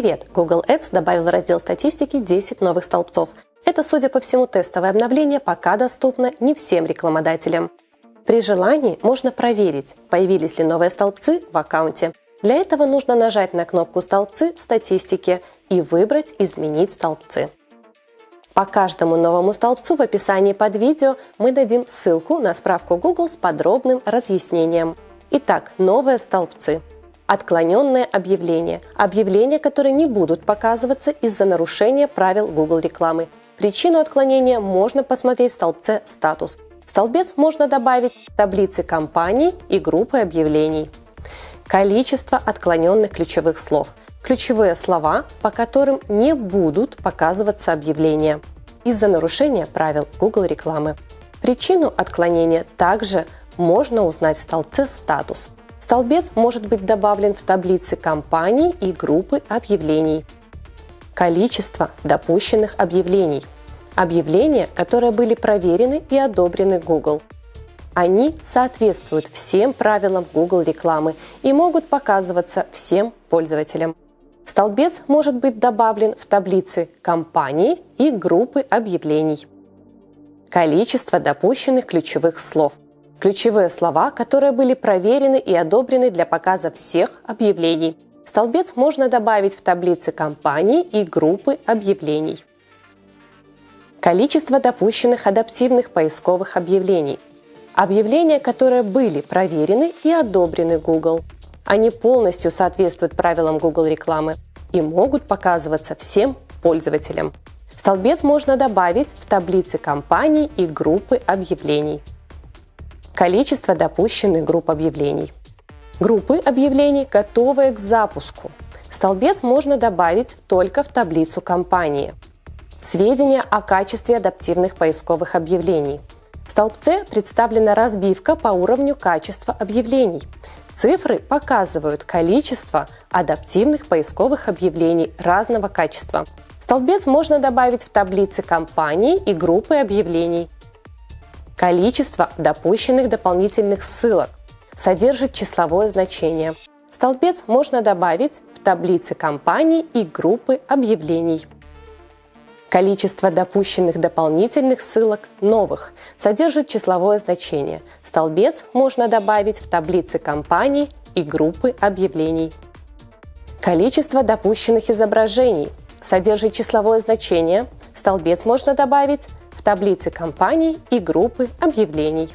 Привет! Google Ads добавил в раздел статистики 10 новых столбцов. Это, судя по всему, тестовое обновление пока доступно не всем рекламодателям. При желании можно проверить, появились ли новые столбцы в аккаунте. Для этого нужно нажать на кнопку «Столбцы» в статистике и выбрать «Изменить столбцы». По каждому новому столбцу в описании под видео мы дадим ссылку на справку Google с подробным разъяснением. Итак, новые столбцы. Отклоненное объявление. Объявления, которые не будут показываться из-за нарушения правил Google рекламы. Причину отклонения можно посмотреть в столбце «Статус». В столбец можно добавить таблицы компаний и группы объявлений. Количество отклоненных ключевых слов – ключевые слова, по которым не будут показываться объявления из-за нарушения правил Google рекламы. Причину отклонения также можно узнать в столбце «Статус». Столбец может быть добавлен в таблице компаний и группы объявлений. Количество допущенных объявлений. Объявления, которые были проверены и одобрены Google. Они соответствуют всем правилам Google рекламы и могут показываться всем пользователям. Столбец может быть добавлен в таблицы компании и группы объявлений. Количество допущенных ключевых слов. Ключевые слова, которые были проверены и одобрены для показа всех объявлений. Столбец можно добавить в таблицы компании и группы объявлений. Количество допущенных адаптивных поисковых объявлений. Объявления, которые были проверены и одобрены Google – они полностью соответствуют правилам Google рекламы и могут показываться всем пользователям. Столбец можно добавить в таблицы компаний и группы объявлений. Количество допущенных групп объявлений. Группы объявлений, готовые к запуску. Столбец можно добавить только в таблицу компании. Сведения о качестве адаптивных поисковых объявлений. В столбце представлена разбивка по уровню качества объявлений. Цифры показывают количество адаптивных поисковых объявлений разного качества. Столбец можно добавить в таблицы компаний и группы объявлений. Количество допущенных дополнительных ссылок содержит числовое значение. Столбец можно добавить в таблицы компаний и группы объявлений. Количество допущенных дополнительных ссылок новых содержит числовое значение. Столбец можно добавить в таблицы компаний и группы объявлений. Количество допущенных изображений содержит числовое значение. Столбец можно добавить в таблицы компаний и группы объявлений.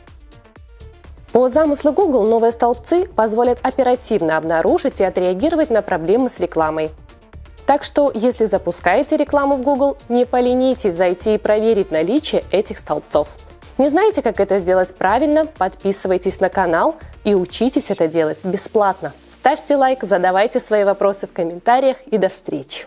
По замыслу Google новые столбцы позволят оперативно обнаружить и отреагировать на проблемы с рекламой – так что, если запускаете рекламу в Google, не поленитесь зайти и проверить наличие этих столбцов. Не знаете, как это сделать правильно? Подписывайтесь на канал и учитесь это делать бесплатно. Ставьте лайк, задавайте свои вопросы в комментариях и до встречи!